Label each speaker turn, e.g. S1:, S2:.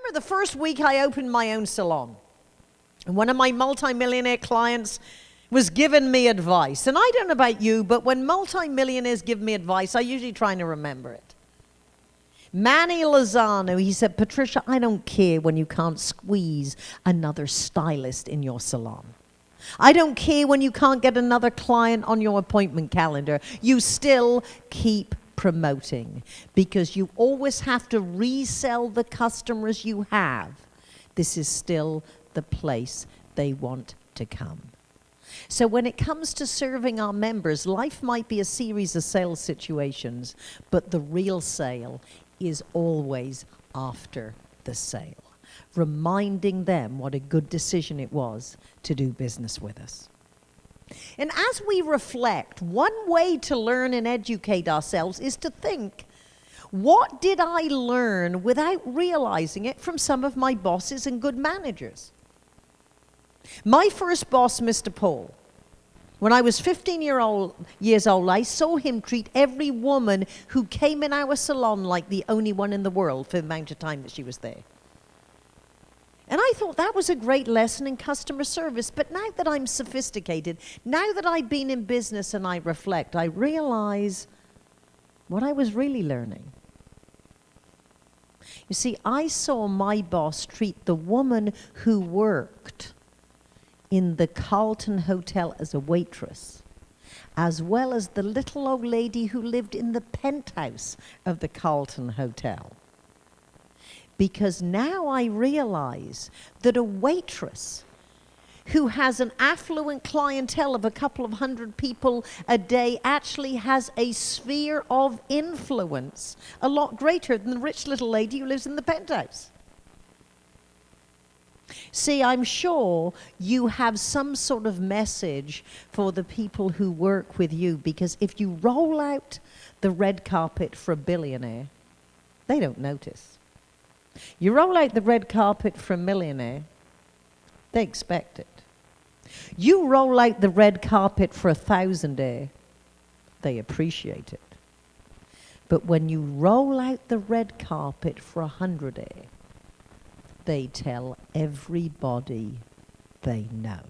S1: remember the first week I opened my own salon, and one of my multimillionaire clients was giving me advice. And I don't know about you, but when multimillionaires give me advice, I usually try to remember it. Manny Lozano, he said, Patricia, I don't care when you can't squeeze another stylist in your salon. I don't care when you can't get another client on your appointment calendar. You still keep promoting because you always have to resell the customers you have. This is still the place they want to come. So when it comes to serving our members, life might be a series of sales situations, but the real sale is always after the sale, reminding them what a good decision it was to do business with us. And as we reflect, one way to learn and educate ourselves is to think, what did I learn without realizing it from some of my bosses and good managers? My first boss, Mr. Paul, when I was 15 year old, years old, I saw him treat every woman who came in our salon like the only one in the world for the amount of time that she was there. And I thought that was a great lesson in customer service. But now that I'm sophisticated, now that I've been in business and I reflect, I realize what I was really learning. You see, I saw my boss treat the woman who worked in the Carlton Hotel as a waitress, as well as the little old lady who lived in the penthouse of the Carlton Hotel. Because now I realize that a waitress who has an affluent clientele of a couple of hundred people a day actually has a sphere of influence a lot greater than the rich little lady who lives in the penthouse. See, I'm sure you have some sort of message for the people who work with you because if you roll out the red carpet for a billionaire, they don't notice. You roll out the red carpet for a millionaire, they expect it. You roll out the red carpet for a thousandaire, they appreciate it. But when you roll out the red carpet for a hundredaire, they tell everybody they know.